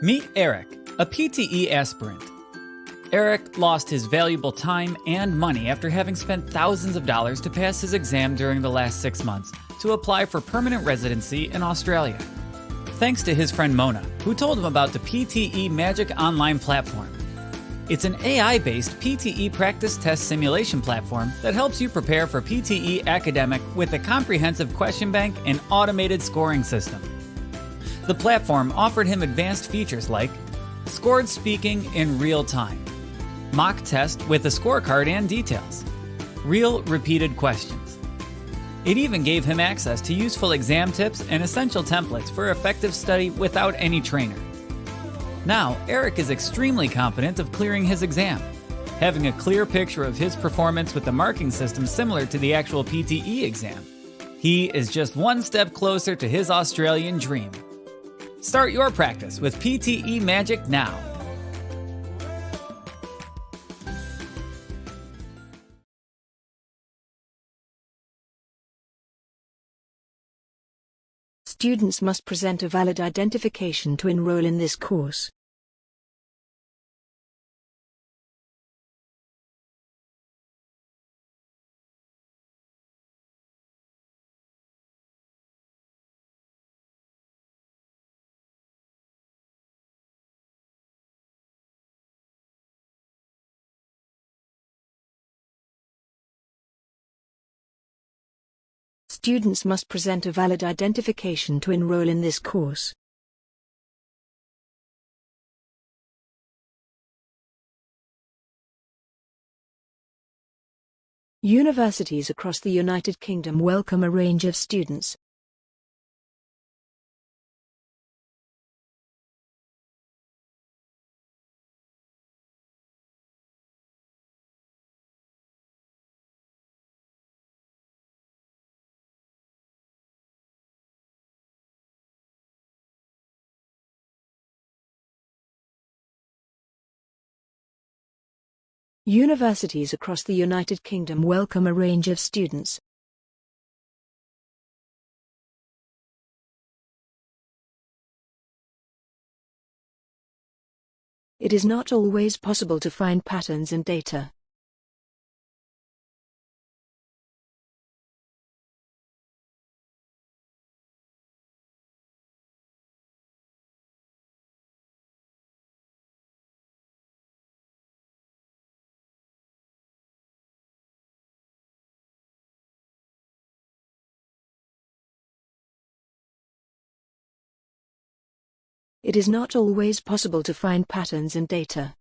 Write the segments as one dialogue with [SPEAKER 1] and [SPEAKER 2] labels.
[SPEAKER 1] Meet Eric, a PTE aspirant. Eric lost his valuable time and money after having spent thousands of dollars to pass his exam during the last six months to apply for permanent residency in Australia. Thanks to his friend Mona, who told him about the PTE Magic Online platform. It's an AI based PTE practice test simulation platform that helps you prepare for PTE academic with a comprehensive question bank and automated scoring system. The platform offered him advanced features like scored speaking in real time, mock test with a scorecard and details, real repeated questions. It even gave him access to useful exam tips and essential templates for effective study without any trainer. Now, Eric is extremely confident of clearing his exam, having a clear picture of his performance with the marking system similar to the actual PTE exam. He is just one step closer to his Australian dream. Start your practice with PTE Magic now.
[SPEAKER 2] Students must present a valid identification to enroll in this course. Students must present a valid identification to enroll in this course. Universities across the United Kingdom welcome a range of students. Universities across the United Kingdom welcome a range of students. It is not always possible to find patterns in data. It is not always possible to find patterns in data.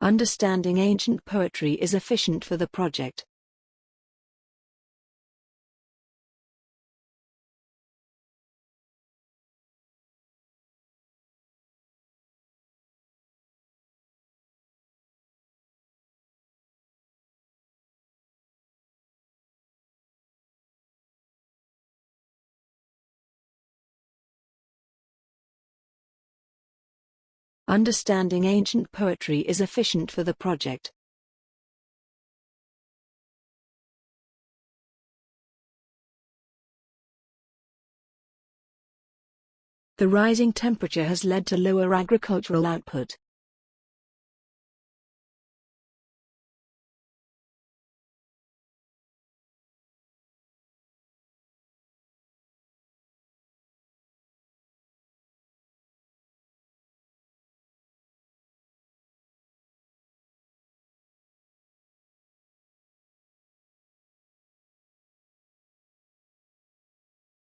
[SPEAKER 2] Understanding ancient poetry is efficient for the project. Understanding ancient poetry is efficient for the project. The rising temperature has led to lower agricultural output.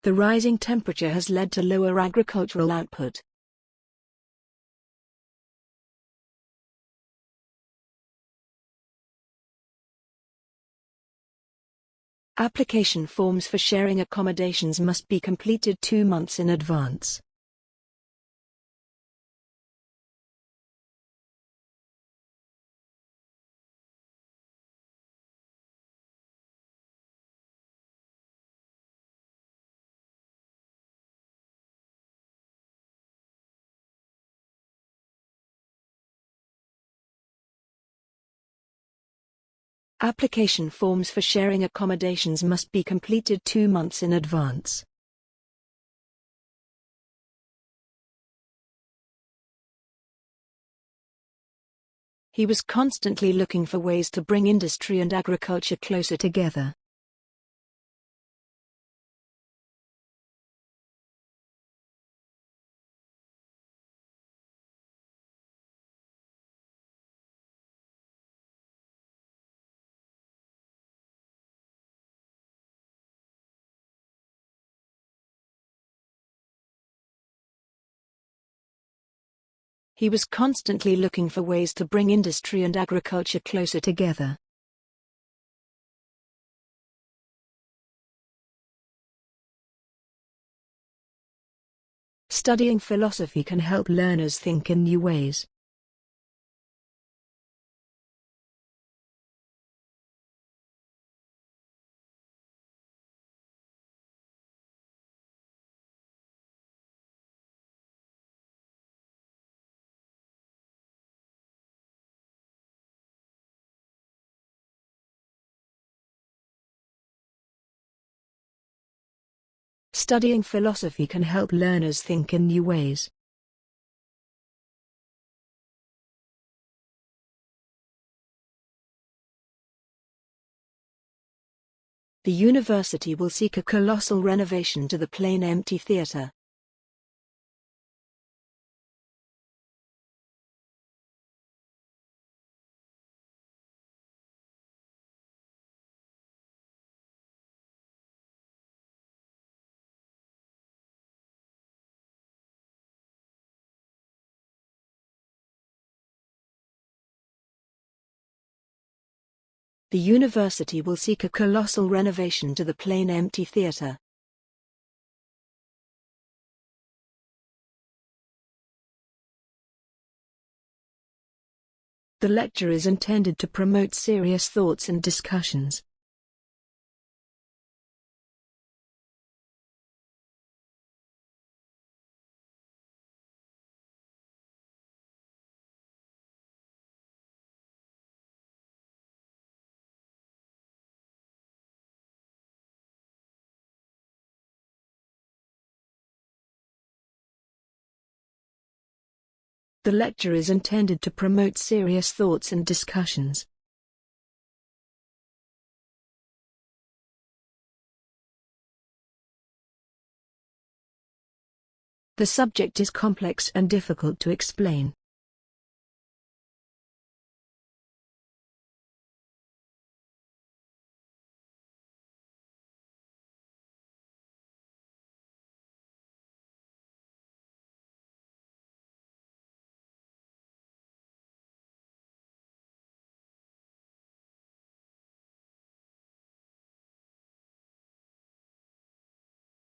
[SPEAKER 2] The rising temperature has led to lower agricultural output. Application forms for sharing accommodations must be completed two months in advance. Application forms for sharing accommodations must be completed two months in advance. He was constantly looking for ways to bring industry and agriculture closer together. He was constantly looking for ways to bring industry and agriculture closer together. Studying philosophy can help learners think in new ways. Studying philosophy can help learners think in new ways. The university will seek a colossal renovation to the plain empty theatre. The university will seek a colossal renovation to the plain empty theatre. The lecture is intended to promote serious thoughts and discussions. The lecture is intended to promote serious thoughts and discussions. The subject is complex and difficult to explain.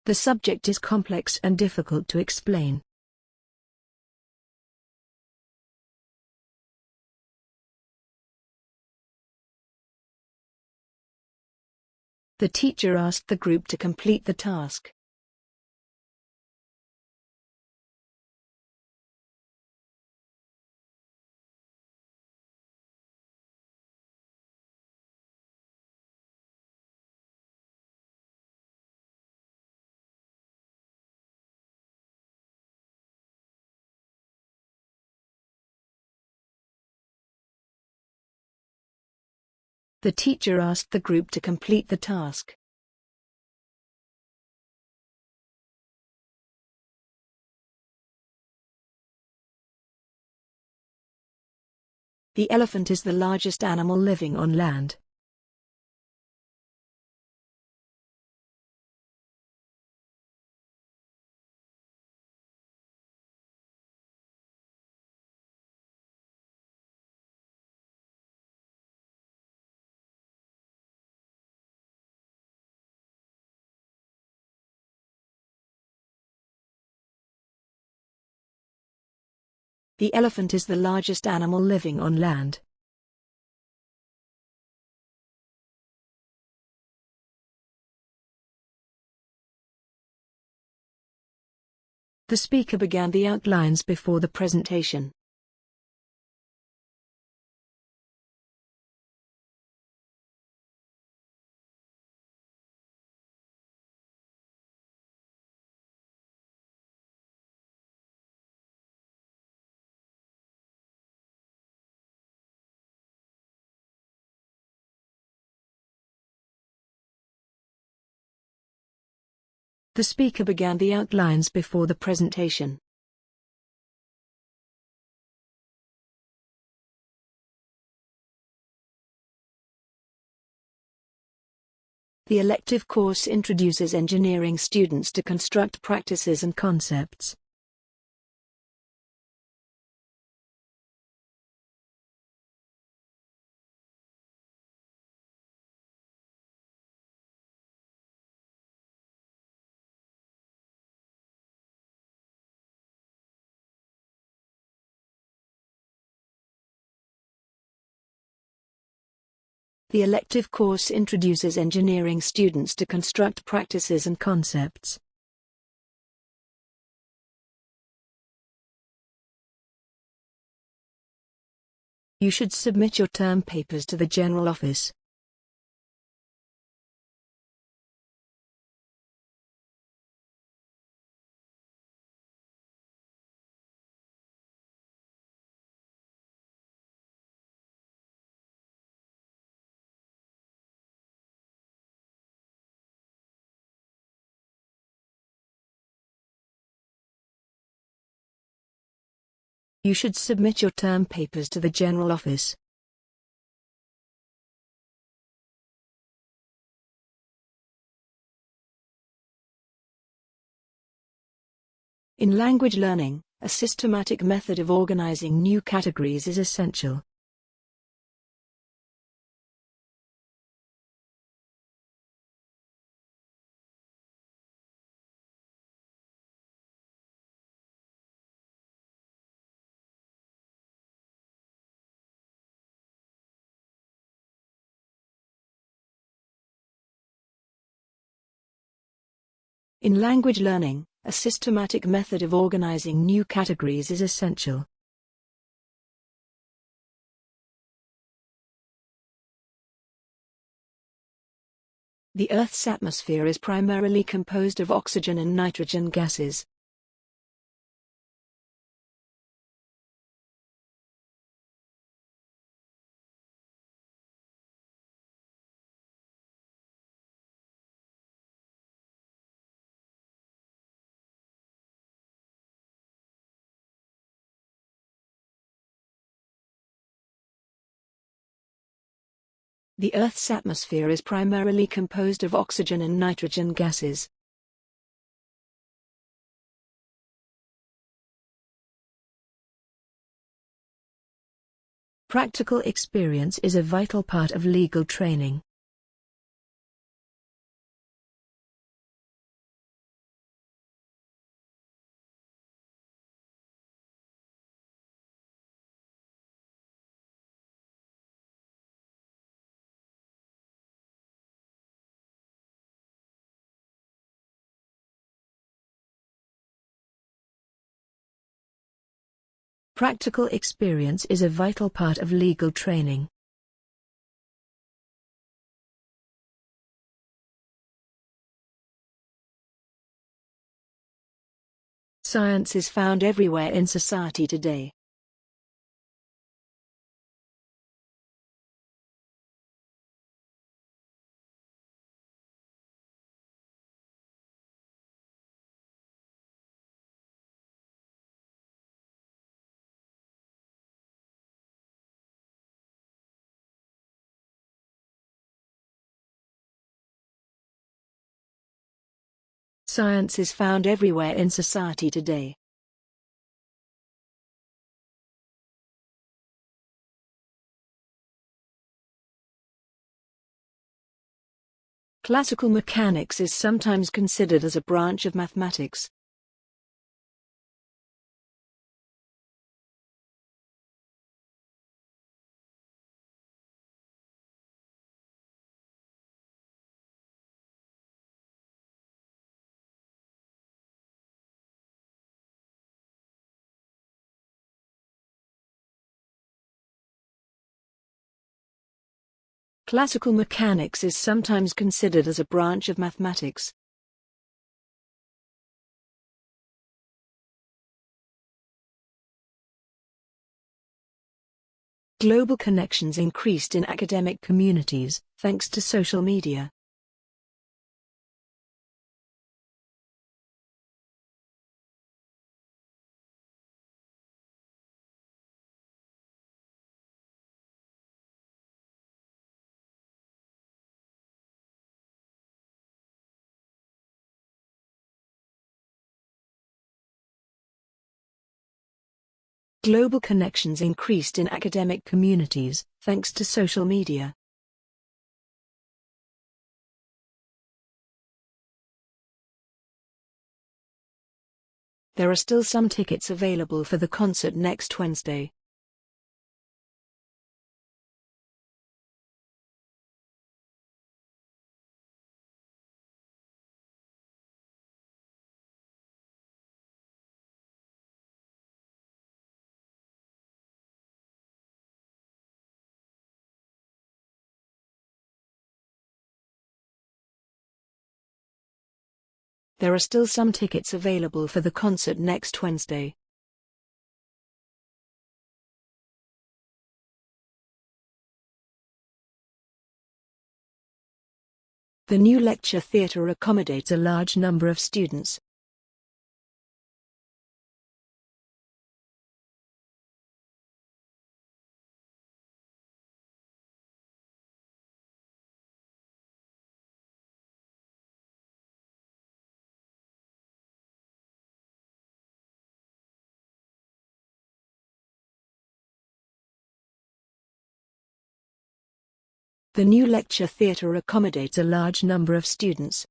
[SPEAKER 2] The subject is complex and difficult to explain. The teacher asked the group to complete the task. The teacher asked the group to complete the task. The elephant is the largest animal living on land. The elephant is the largest animal living on land. The speaker began the outlines before the presentation. The speaker began the outlines before the presentation. The elective course introduces engineering students to construct practices and concepts. The elective course introduces engineering students to construct practices and concepts. You should submit your term papers to the General Office. You should submit your term papers to the General Office. In language learning, a systematic method of organizing new categories is essential. In language learning, a systematic method of organizing new categories is essential. The Earth's atmosphere is primarily composed of oxygen and nitrogen gases. The Earth's atmosphere is primarily composed of oxygen and nitrogen gases. Practical experience is a vital part of legal training. Practical experience is a vital part of legal training. Science is found everywhere in society today. Science is found everywhere in society today. Classical mechanics is sometimes considered as a branch of mathematics. Classical mechanics is sometimes considered as a branch of mathematics. Global connections increased in academic communities, thanks to social media. Global connections increased in academic communities, thanks to social media. There are still some tickets available for the concert next Wednesday. There are still some tickets available for the concert next Wednesday. The new lecture theatre accommodates a large number of students. The new lecture theatre accommodates a large number of students.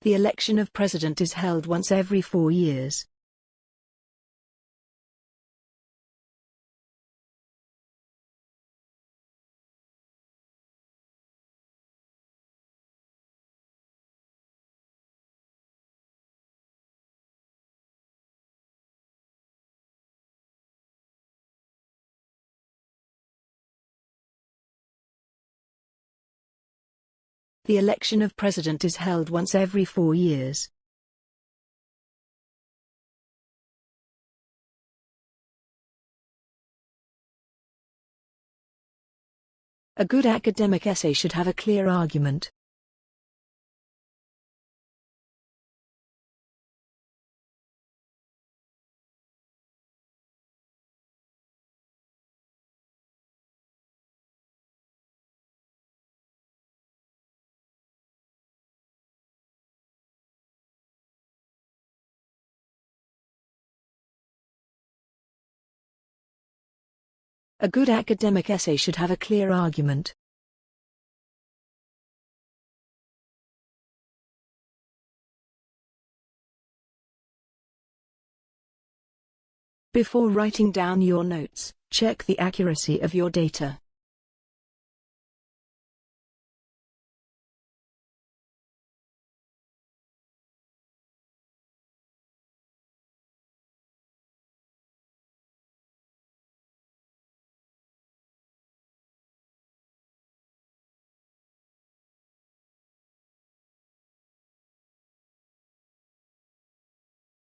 [SPEAKER 2] The election of president is held once every four years. The election of president is held once every four years. A good academic essay should have a clear argument. A good academic essay should have a clear argument. Before writing down your notes, check the accuracy of your data.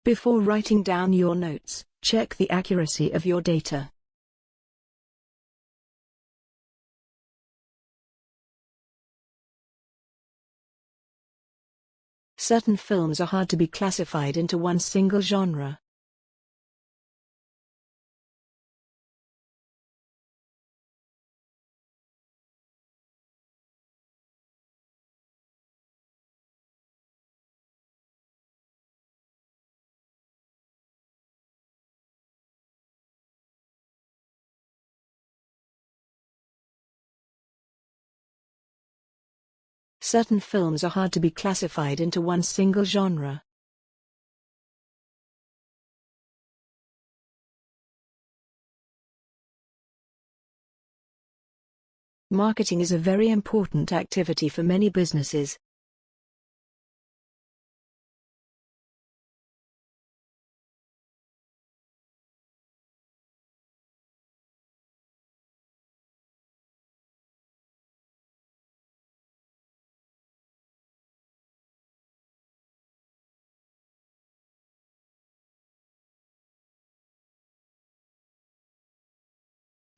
[SPEAKER 2] Before writing down your notes, check the accuracy of your data. Certain films are hard to be classified into one single genre. Certain films are hard to be classified into one single genre. Marketing is a very important activity for many businesses.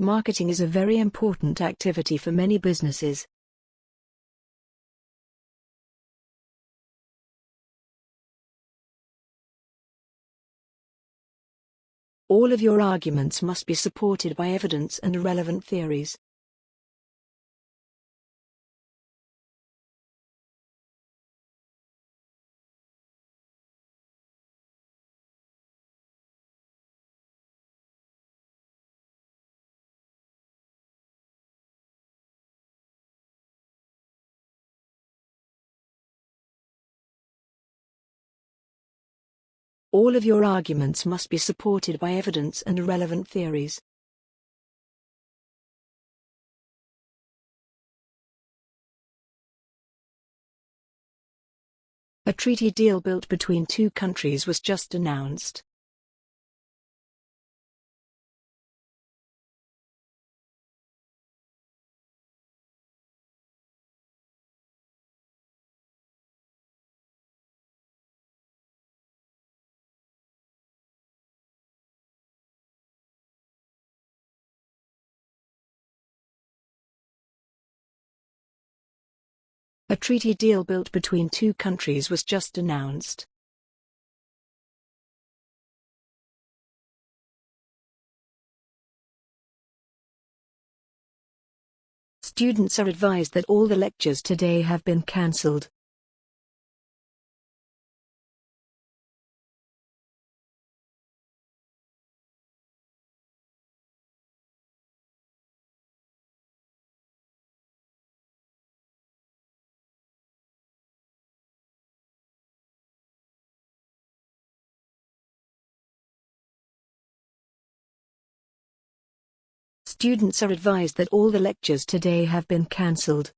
[SPEAKER 2] Marketing is a very important activity for many businesses. All of your arguments must be supported by evidence and relevant theories. All of your arguments must be supported by evidence and relevant theories. A treaty deal built between two countries was just announced. A treaty deal built between two countries was just announced. Students are advised that all the lectures today have been cancelled. Students are advised that all the lectures today have been cancelled.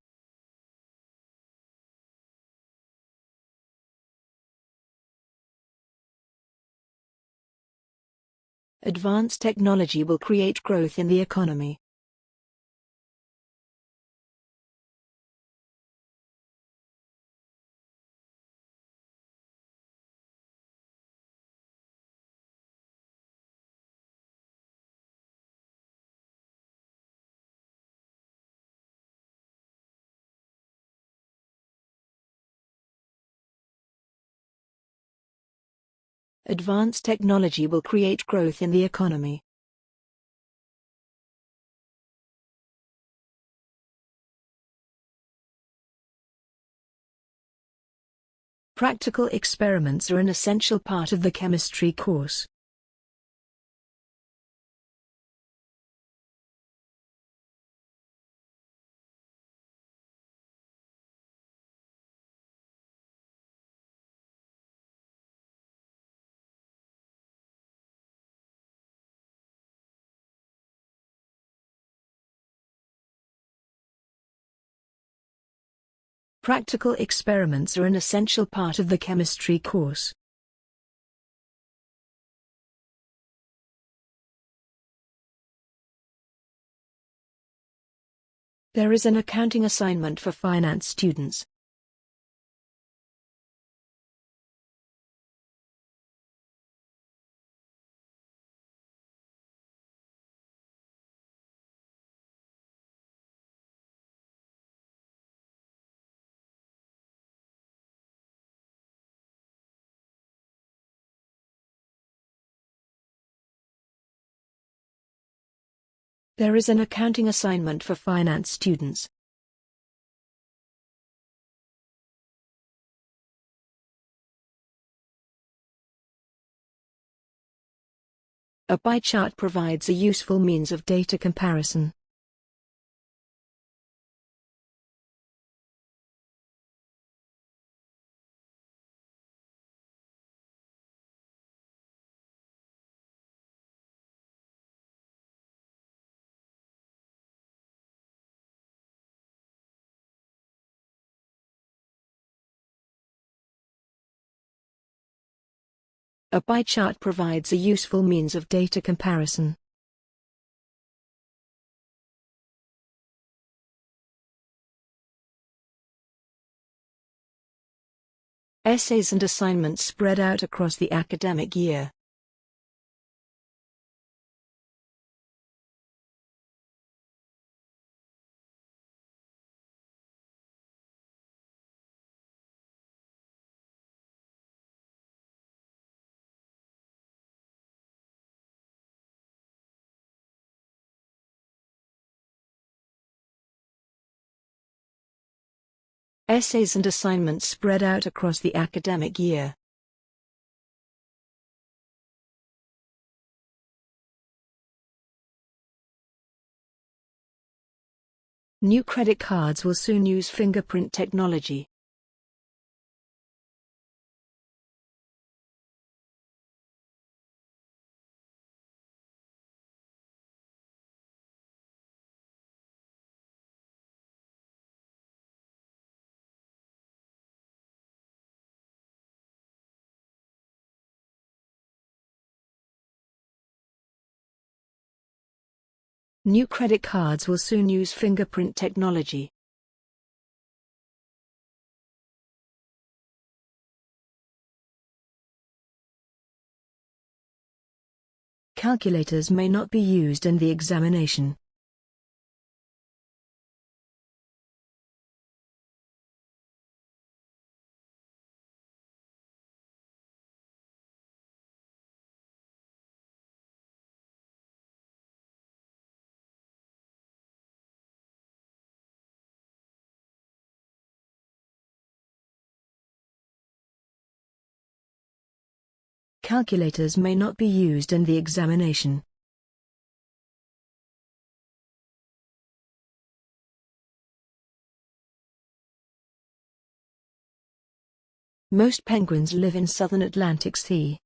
[SPEAKER 2] Advanced technology will create growth in the economy. Advanced technology will create growth in the economy. Practical experiments are an essential part of the chemistry course. Practical experiments are an essential part of the chemistry course. There is an accounting assignment for finance students. There is an accounting assignment for finance students. A pie chart provides a useful means of data comparison. A pie chart provides a useful means of data comparison. Essays and assignments spread out across the academic year. Essays and assignments spread out across the academic year. New credit cards will soon use fingerprint technology. New credit cards will soon use fingerprint technology. Calculators may not be used in the examination. Calculators may not be used in the examination. Most penguins live in southern Atlantic Sea.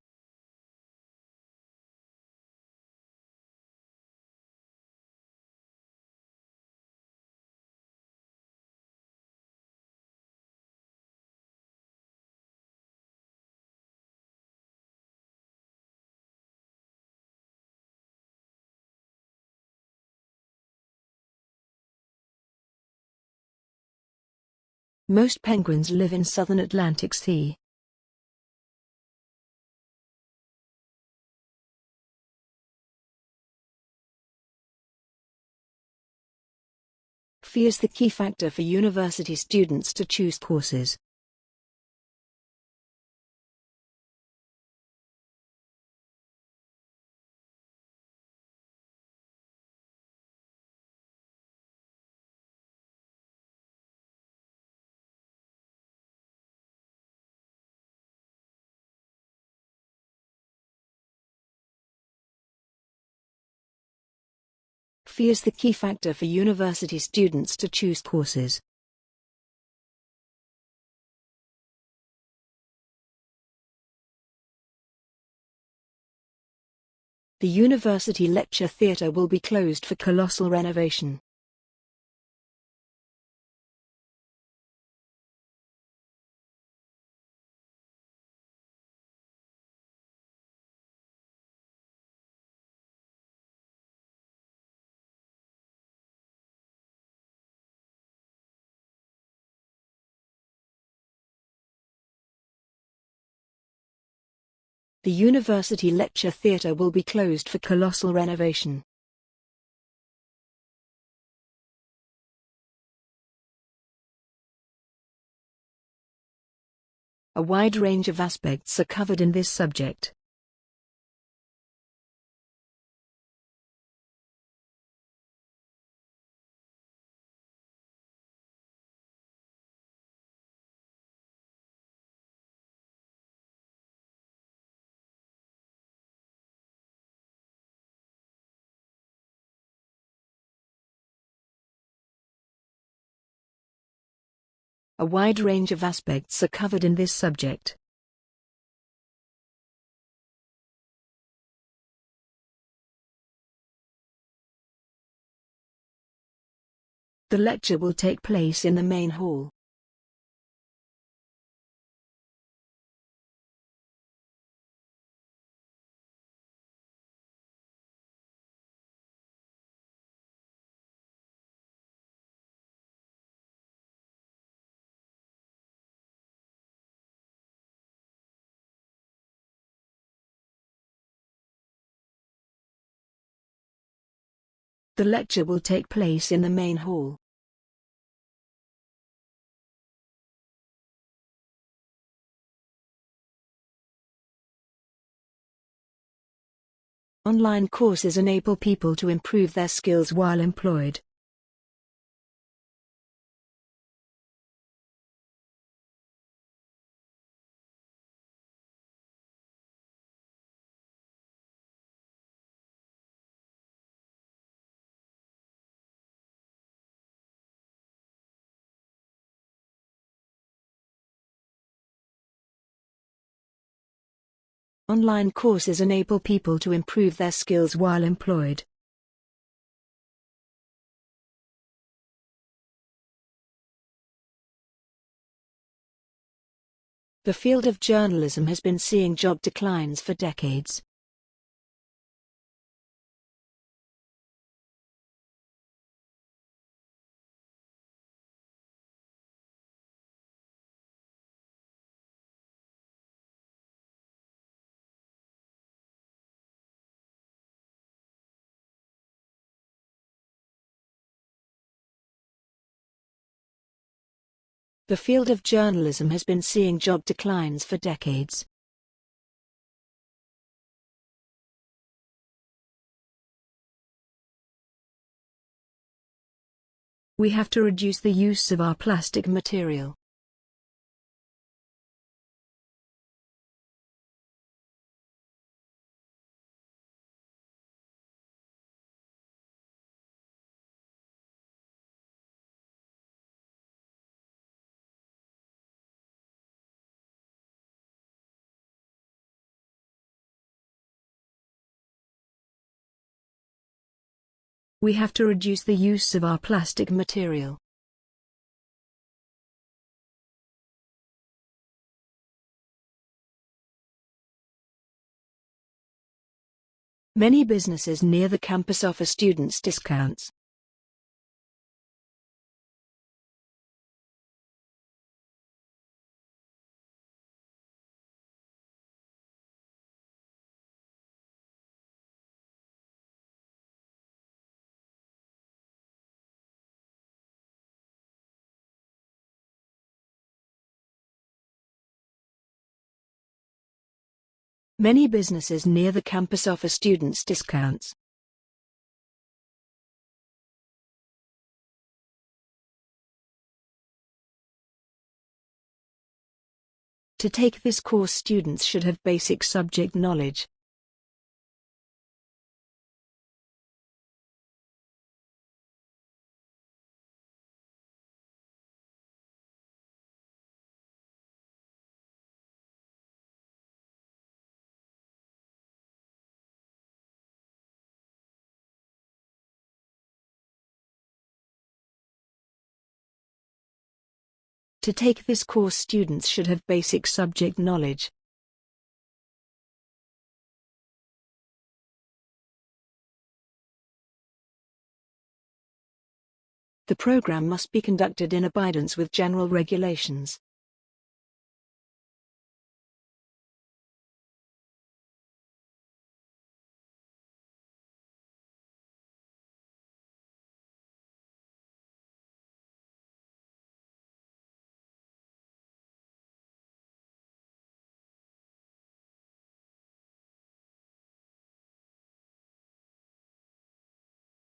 [SPEAKER 2] Most penguins live in southern Atlantic Sea. Fee is the key factor for university students to choose courses. Fee is the key factor for university students to choose courses. The University Lecture Theatre will be closed for colossal renovation. The University Lecture Theatre will be closed for colossal renovation. A wide range of aspects are covered in this subject. A wide range of aspects are covered in this subject. The lecture will take place in the main hall. The lecture will take place in the main hall. Online courses enable people to improve their skills while employed. Online courses enable people to improve their skills while employed. The field of journalism has been seeing job declines for decades. The field of journalism has been seeing job declines for decades. We have to reduce the use of our plastic material. We have to reduce the use of our plastic material. Many businesses near the campus offer students discounts. Many businesses near the campus offer students discounts. To take this course students should have basic subject knowledge. To take this course students should have basic subject knowledge. The program must be conducted in abidance with general regulations.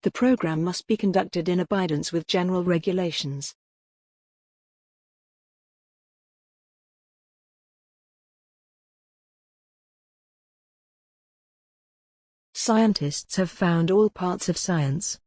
[SPEAKER 2] The program must be conducted in abidance with general regulations. Scientists have found all parts of science.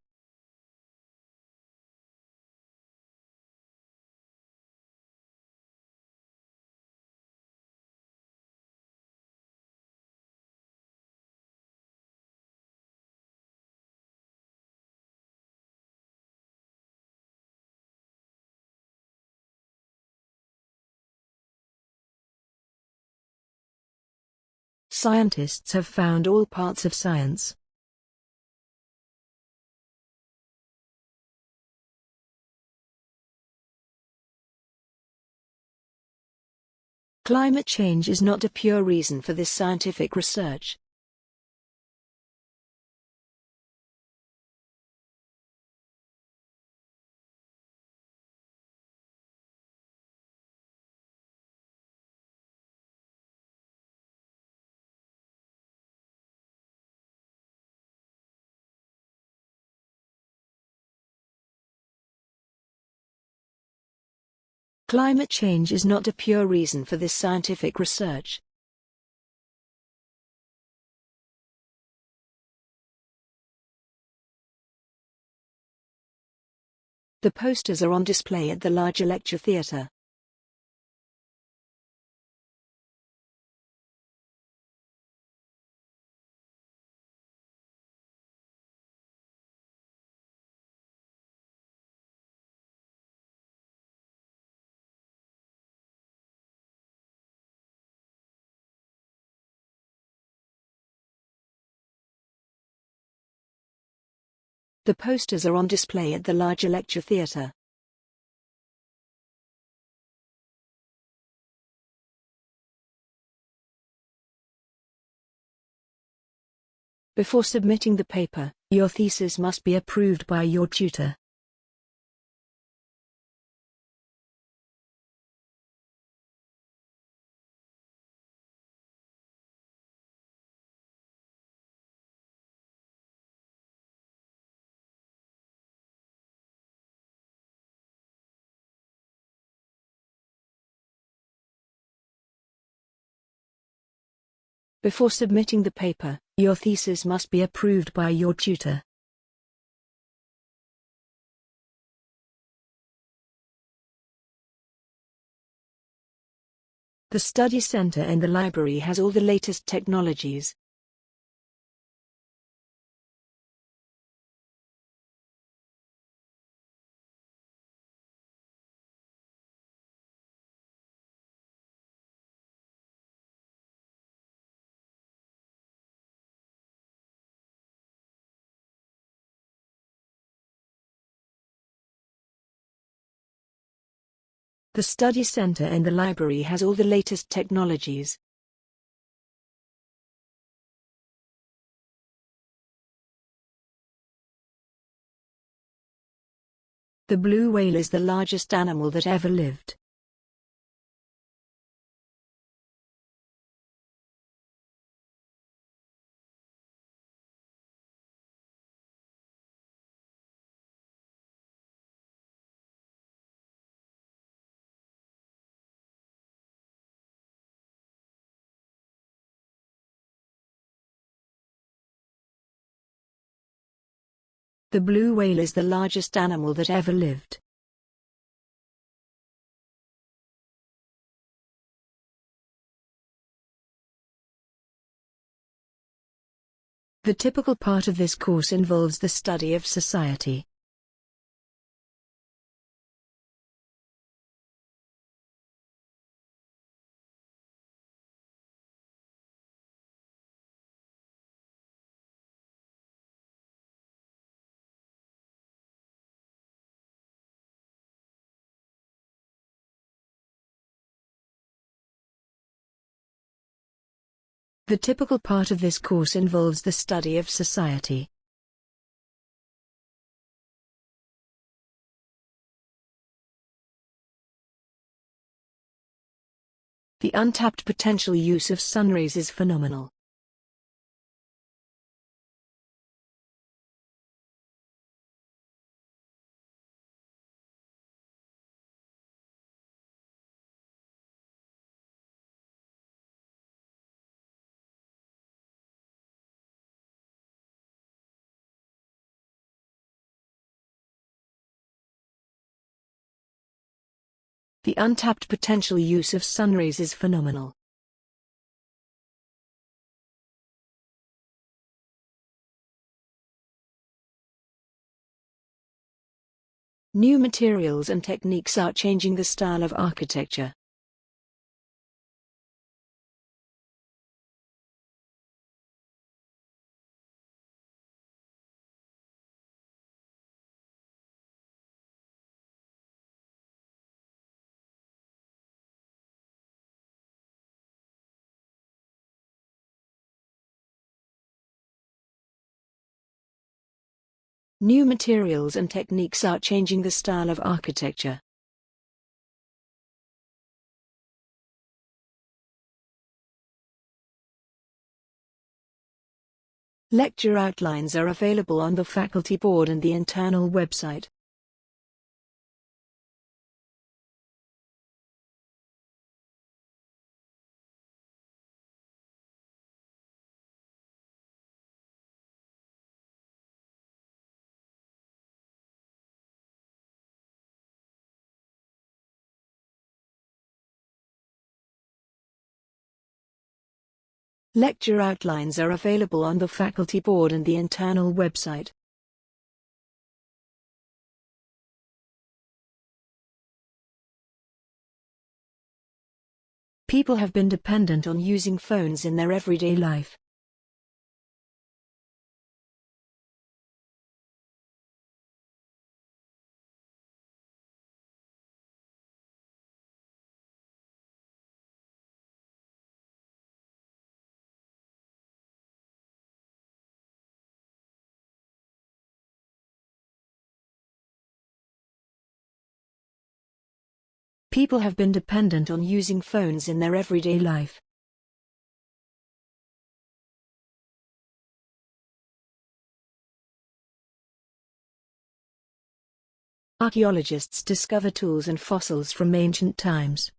[SPEAKER 2] Scientists have found all parts of science. Climate change is not a pure reason for this scientific research. Climate change is not a pure reason for this scientific research. The posters are on display at the larger lecture theatre. The posters are on display at the larger lecture theatre. Before submitting the paper, your thesis must be approved by your tutor. Before submitting the paper, your thesis must be approved by your tutor. The study center in the library has all the latest technologies. The study center and the library has all the latest technologies. The blue whale is the largest animal that ever lived. The blue whale is the largest animal that ever lived. The typical part of this course involves the study of society. The typical part of this course involves the study of society. The untapped potential use of sunrays is phenomenal. The untapped potential use of sunrays is phenomenal. New materials and techniques are changing the style of architecture. New materials and techniques are changing the style of architecture. Lecture outlines are available on the faculty board and the internal website. Lecture outlines are available on the faculty board and the internal website. People have been dependent on using phones in their everyday life. People have been dependent on using phones in their everyday life. Archaeologists discover tools and fossils from ancient times.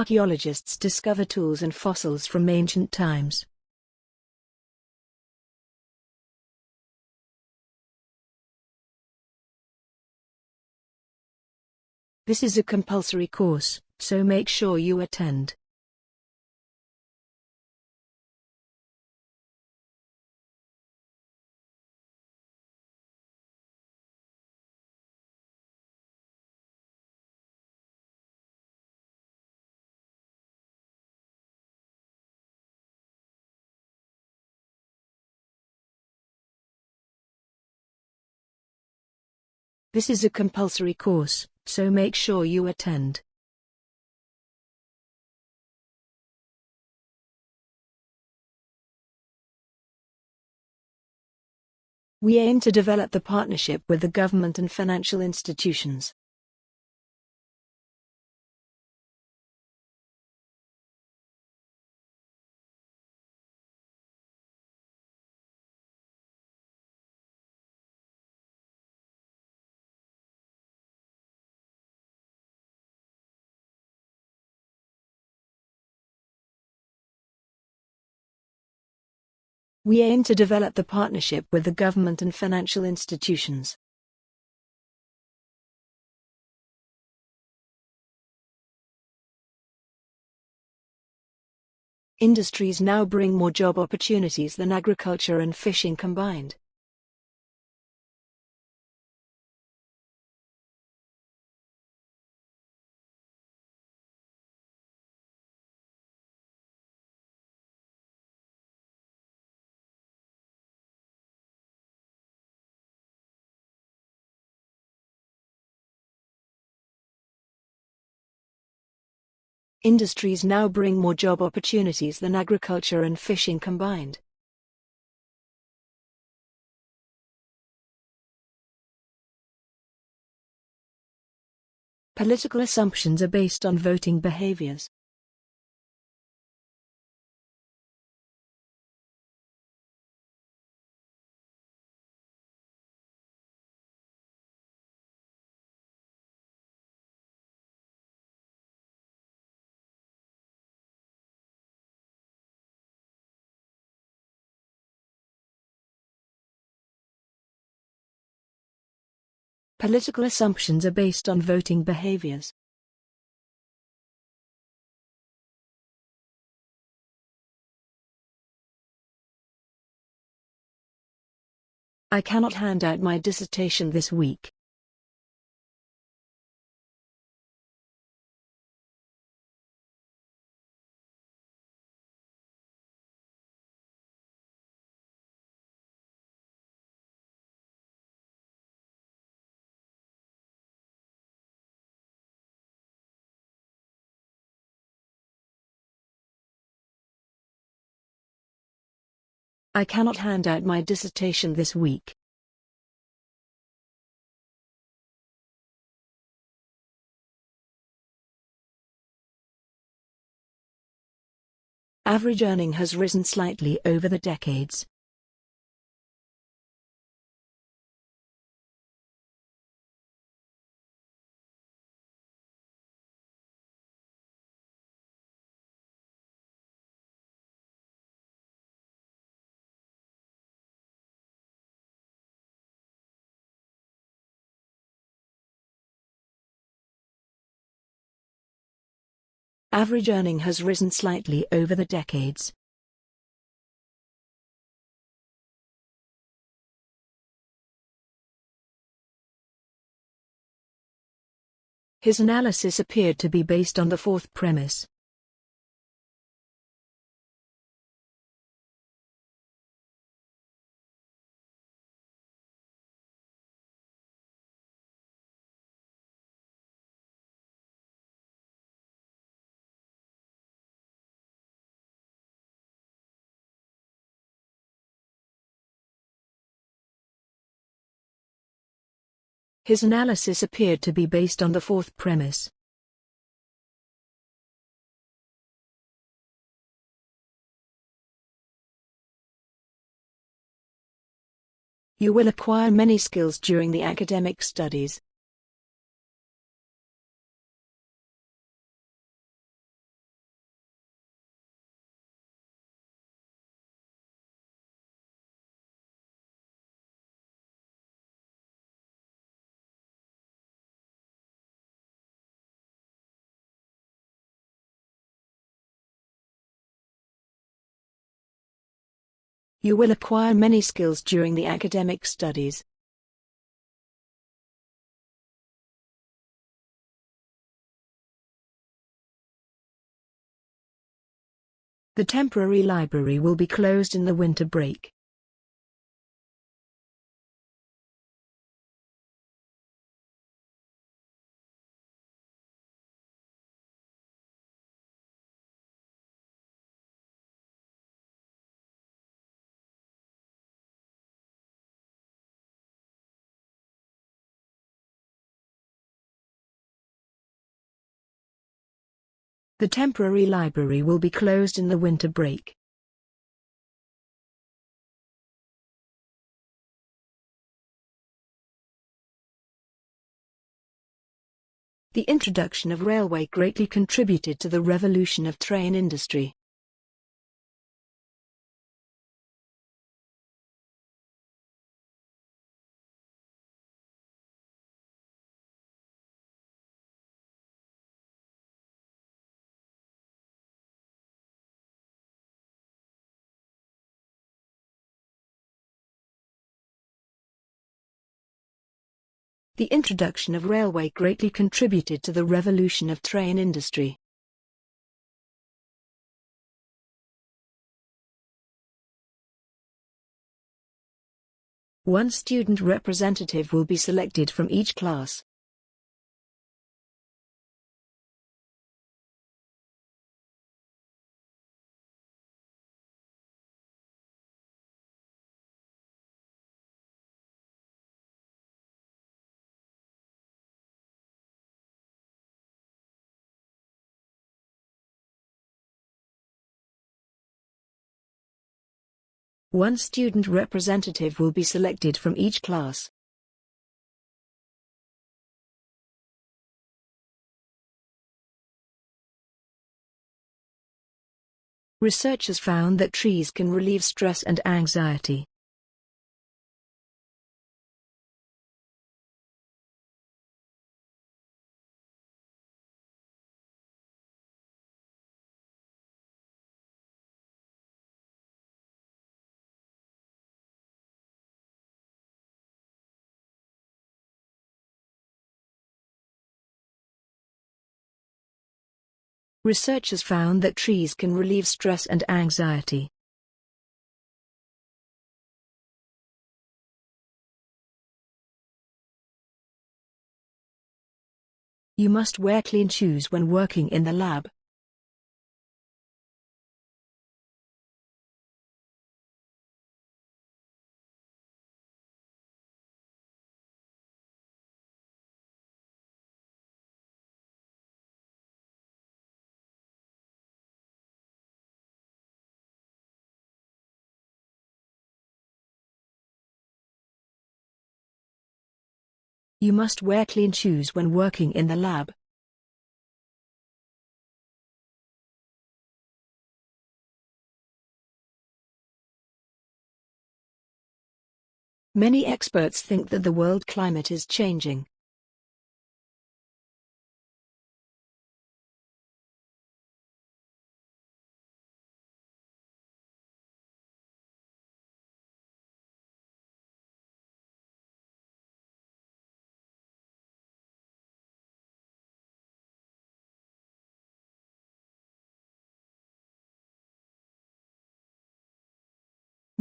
[SPEAKER 2] Archaeologists discover tools and fossils from ancient times. This is a compulsory course, so make sure you attend. This is a compulsory course, so make sure you attend. We aim to develop the partnership with the government and financial institutions. We aim to develop the partnership with the government and financial institutions. Industries now bring more job opportunities than agriculture and fishing combined. Industries now bring more job opportunities than agriculture and fishing combined. Political assumptions are based on voting behaviors. Political assumptions are based on voting behaviors. I cannot hand out my dissertation this week. I cannot hand out my dissertation this week. Average earning has risen slightly over the decades. Average earning has risen slightly over the decades. His analysis appeared to be based on the fourth premise. His analysis appeared to be based on the fourth premise. You will acquire many skills during the academic studies. You will acquire many skills during the academic studies. The temporary library will be closed in the winter break. The temporary library will be closed in the winter break. The introduction of railway greatly contributed to the revolution of train industry. The introduction of railway greatly contributed to the revolution of train industry. One student representative will be selected from each class. One student representative will be selected from each class. Researchers found that trees can relieve stress and anxiety. Researchers found that trees can relieve stress and anxiety. You must wear clean shoes when working in the lab. You must wear clean shoes when working in the lab. Many experts think that the world climate is changing.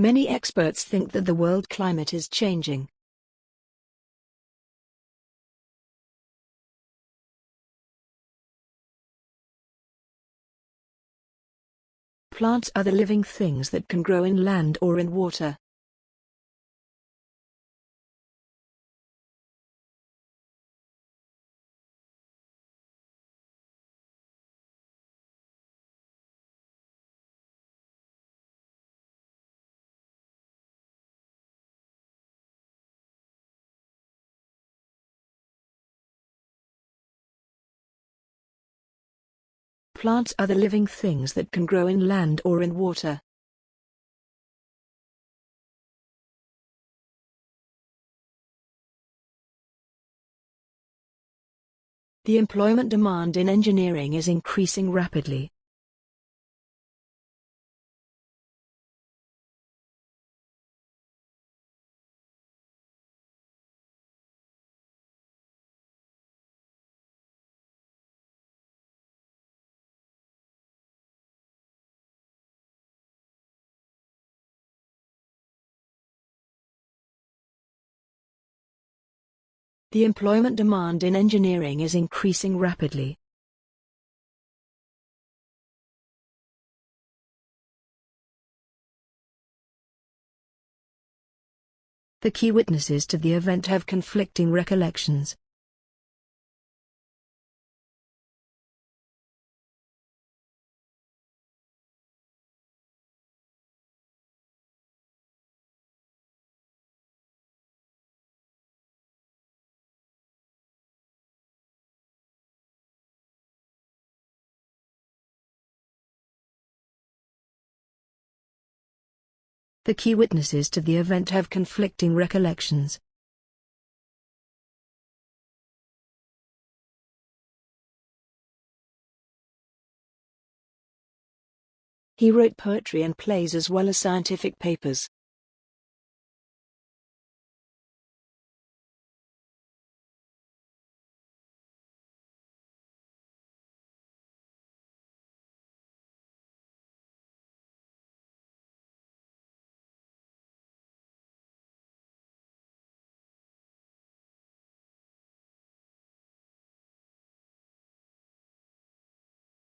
[SPEAKER 2] Many experts think that the world climate is changing. Plants are the living things that can grow in land or in water. Plants are the living things that can grow in land or in water. The employment demand in engineering is increasing rapidly. The employment demand in engineering is increasing rapidly. The key witnesses to the event have conflicting recollections. The key witnesses to the event have conflicting recollections. He wrote poetry and plays as well as scientific papers.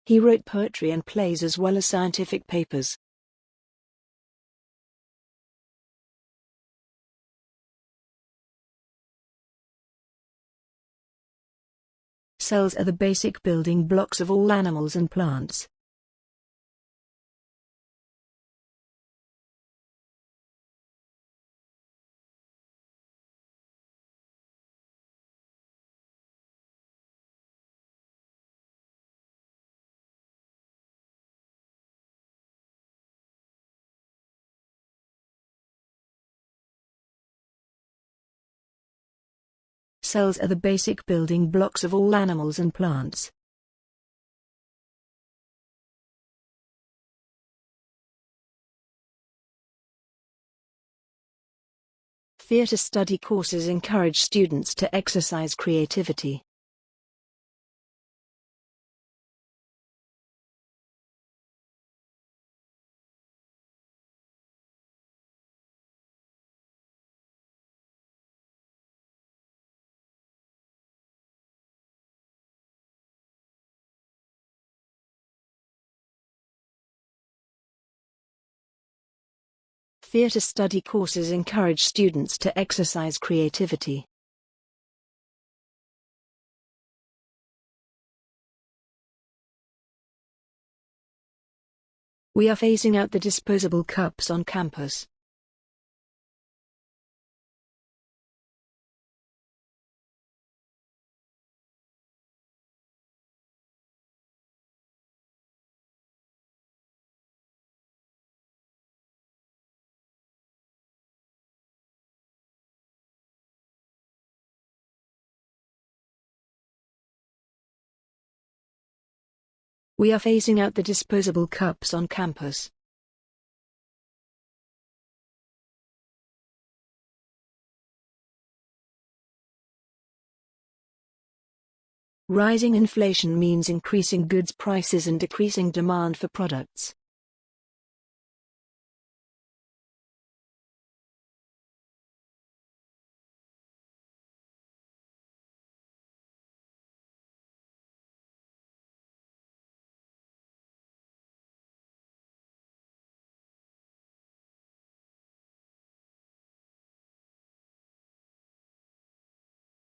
[SPEAKER 2] He wrote poetry and plays as well as scientific papers. Cells are the basic building blocks of all animals and plants. Cells are the basic building blocks of all animals and plants. Theatre study courses encourage students to exercise creativity. Theatre study courses encourage students to exercise creativity. We are phasing out the disposable cups on campus. We are phasing out the disposable cups on campus. Rising inflation means increasing goods prices and decreasing demand for products.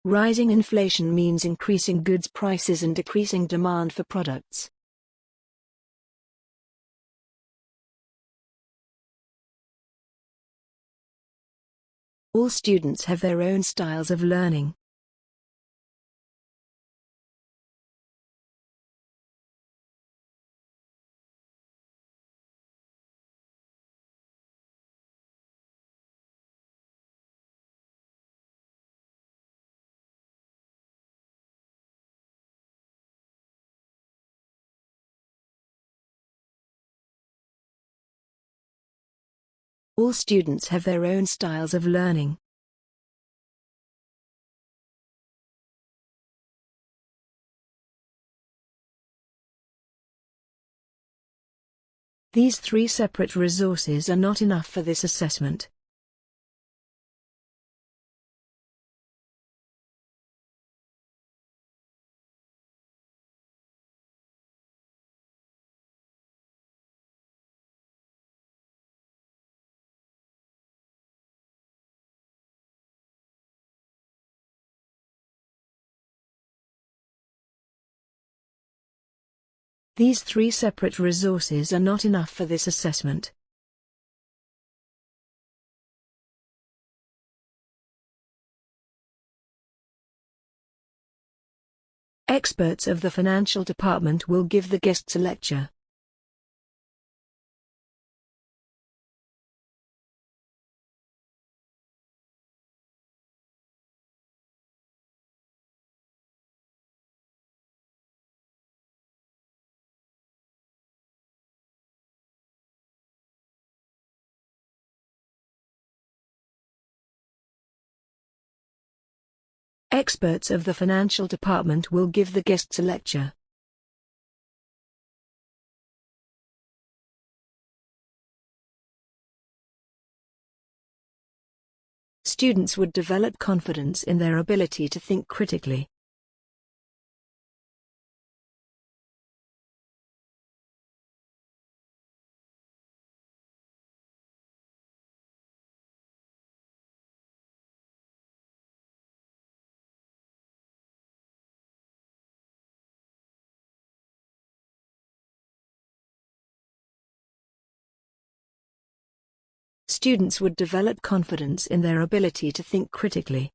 [SPEAKER 2] Rising inflation means increasing goods prices and decreasing demand for products. All students have their own styles of learning. All students have their own styles of learning. These three separate resources are not enough for this assessment. These three separate resources are not enough for this assessment. Experts of the financial department will give the guests a lecture. Experts of the financial department will give the guests a lecture. Students would develop confidence in their ability to think critically. Students would develop confidence in their ability to think critically.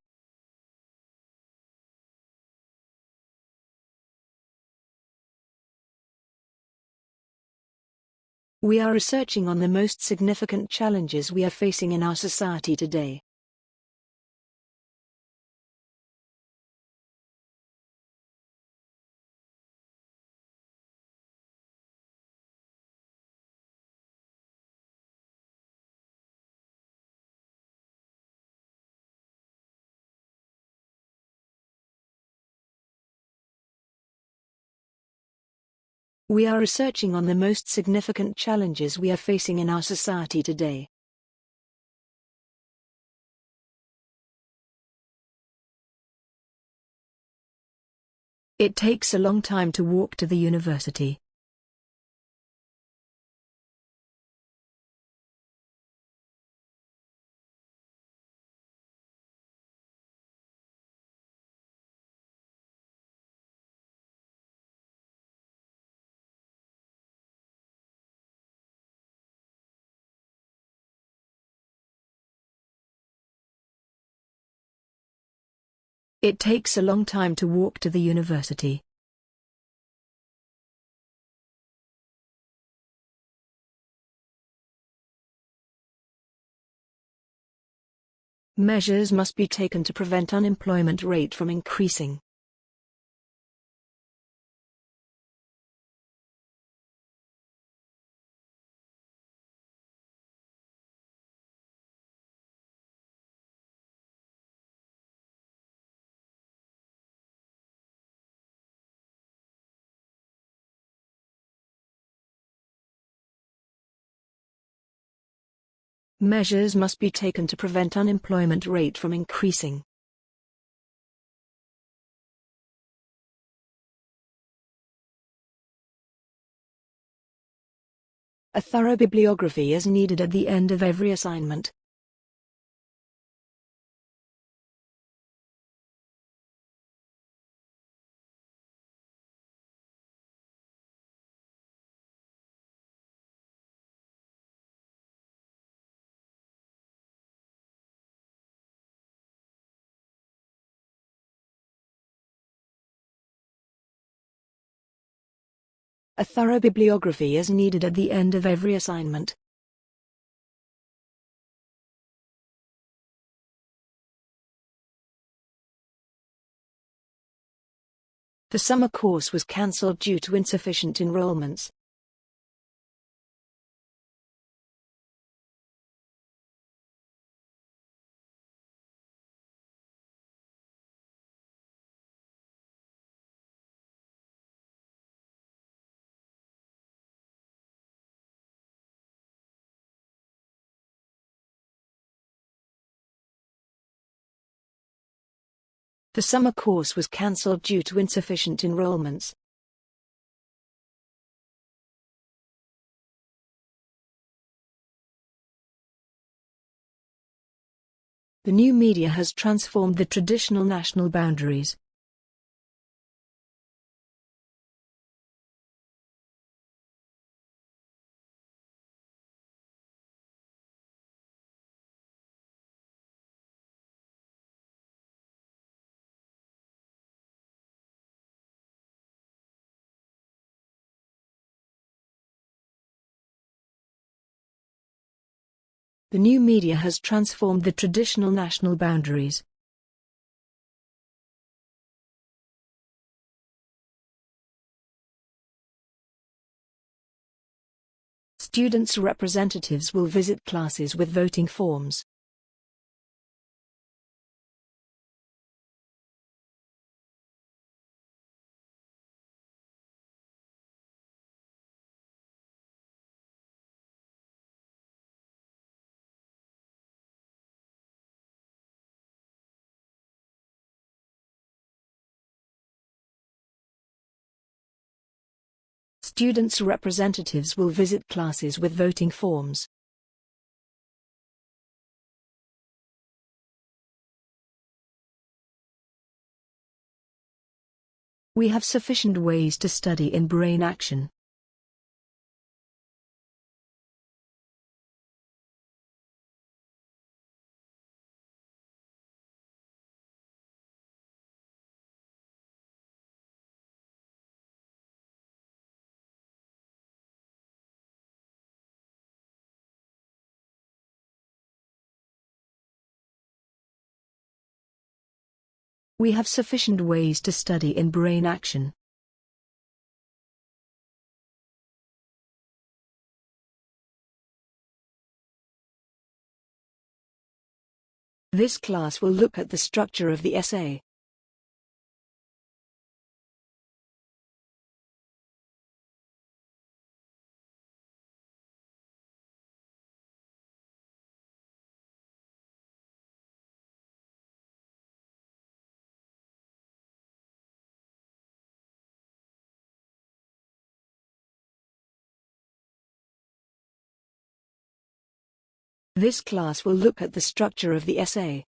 [SPEAKER 2] We are researching on the most significant challenges we are facing in our society today. We are researching on the most significant challenges we are facing in our society today. It takes a long time to walk to the university. It takes a long time to walk to the university. Measures must be taken to prevent unemployment rate from increasing. Measures must be taken to prevent unemployment rate from increasing. A thorough bibliography is needed at the end of every assignment. A thorough bibliography is needed at the end of every assignment. The summer course was cancelled due to insufficient enrollments. The summer course was cancelled due to insufficient enrollments. The new media has transformed the traditional national boundaries. The new media has transformed the traditional national boundaries. Students' representatives will visit classes with voting forms. Students' representatives will visit classes with voting forms. We have sufficient ways to study in brain action. We have sufficient ways to study in brain action. This class will look at the structure of the essay. This class will look at the structure of the essay.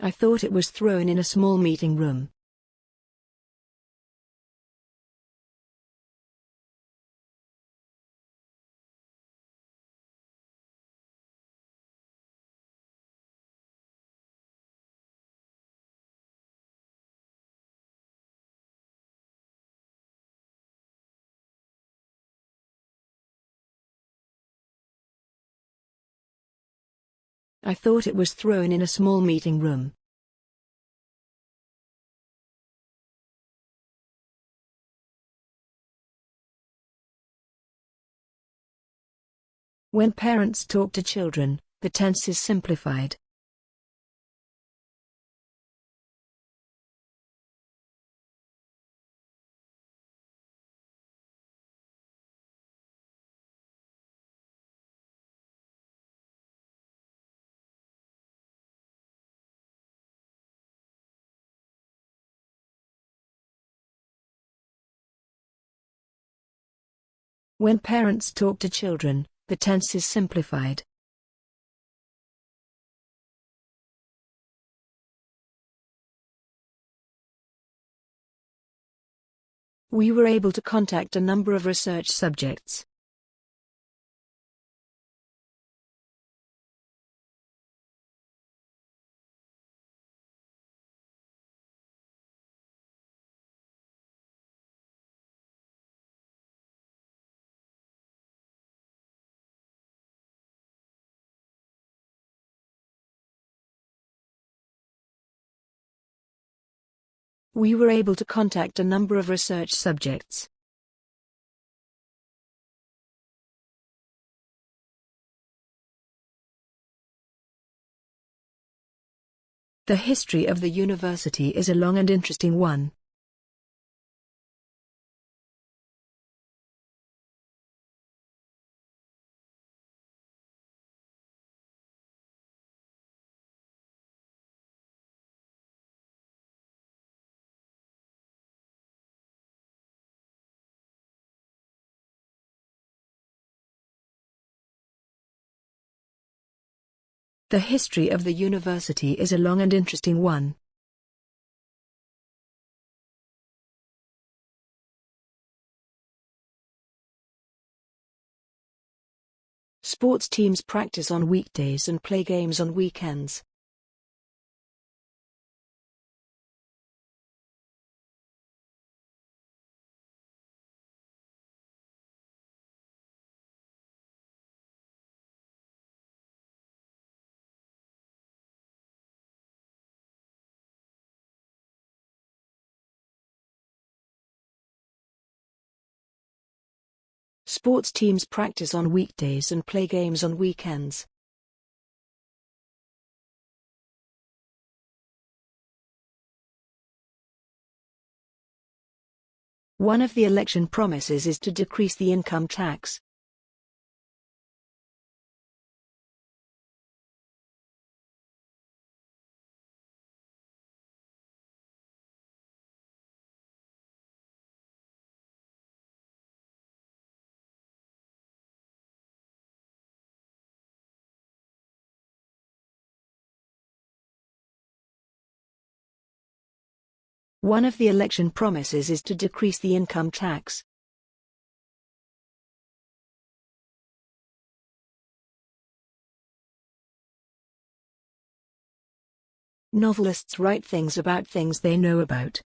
[SPEAKER 2] I thought it was thrown in a small meeting room. I thought it was thrown in a small meeting room. When parents talk to children, the tense is simplified. When parents talk to children, the tense is simplified. We were able to contact a number of research subjects. We were able to contact a number of research subjects. The history of the university is a long and interesting one. The history of the university is a long and interesting one. Sports teams practice on weekdays and play games on weekends. Sports teams practice on weekdays and play games on weekends. One of the election promises is to decrease the income tax. One of the election promises is to decrease the income tax. Novelists write things about things they know about.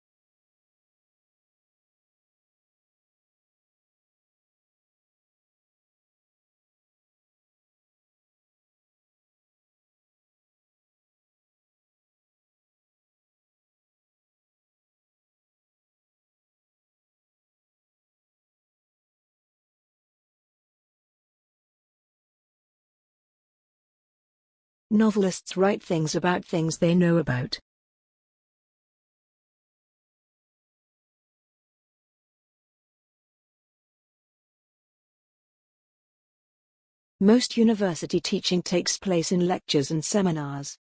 [SPEAKER 2] Novelists write things about things they know about. Most university teaching takes place in lectures and seminars.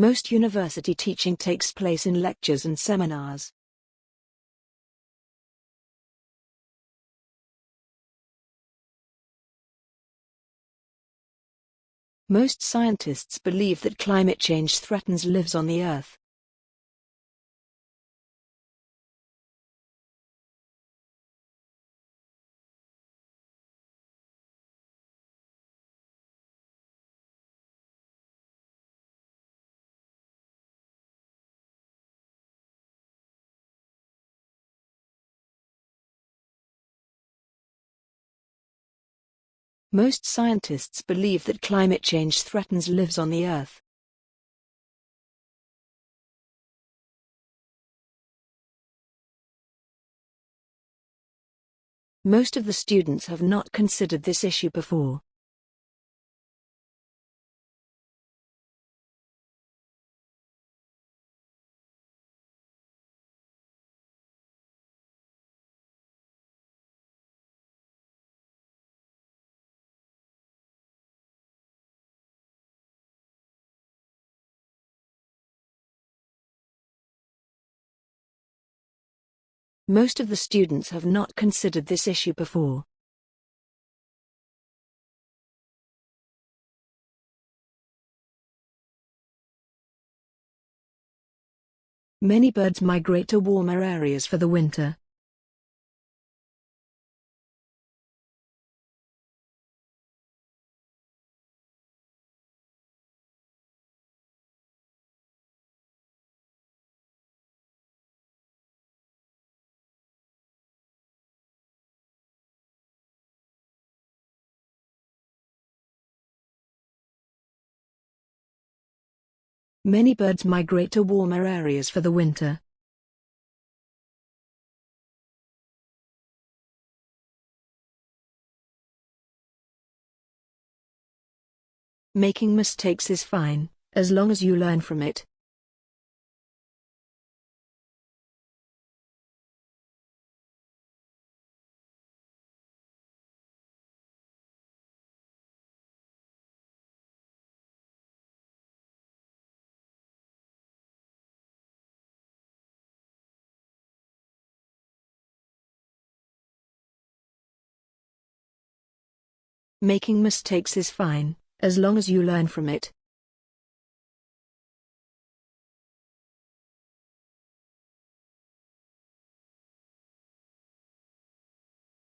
[SPEAKER 2] Most university teaching takes place in lectures and seminars. Most scientists believe that climate change threatens lives on the Earth. Most scientists believe that climate change threatens lives on the Earth. Most of the students have not considered this issue before. Most of the students have not considered this issue before. Many birds migrate to warmer areas for the winter. Many birds migrate to warmer areas for the winter. Making mistakes is fine, as long as you learn from it. Making mistakes is fine, as long as you learn from it.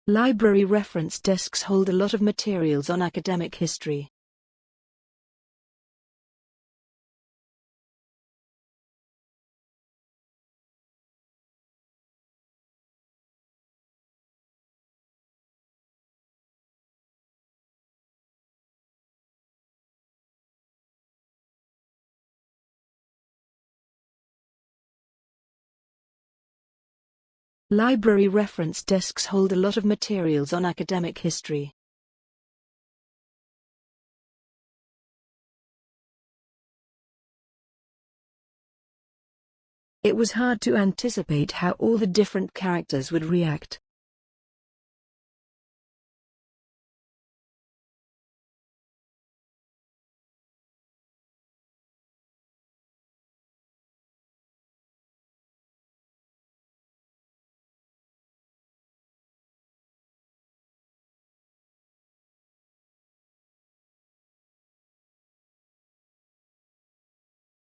[SPEAKER 2] Library reference desks hold a lot of materials on academic history. Library reference desks hold a lot of materials on academic history. It was hard to anticipate how all the different characters would react.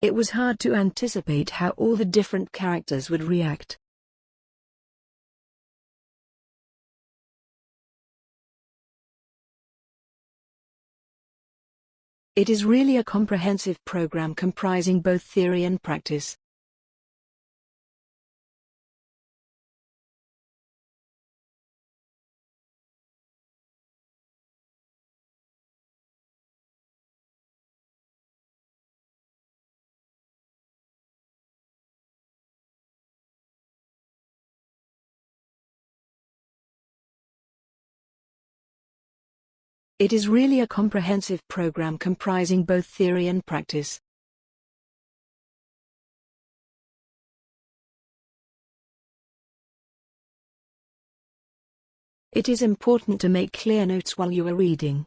[SPEAKER 2] It was hard to anticipate how all the different characters would react. It is really a comprehensive program comprising both theory and practice. It is really a comprehensive program comprising both theory and practice. It is important to make clear notes while you are reading.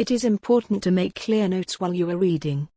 [SPEAKER 2] It is important to make clear notes while you are reading.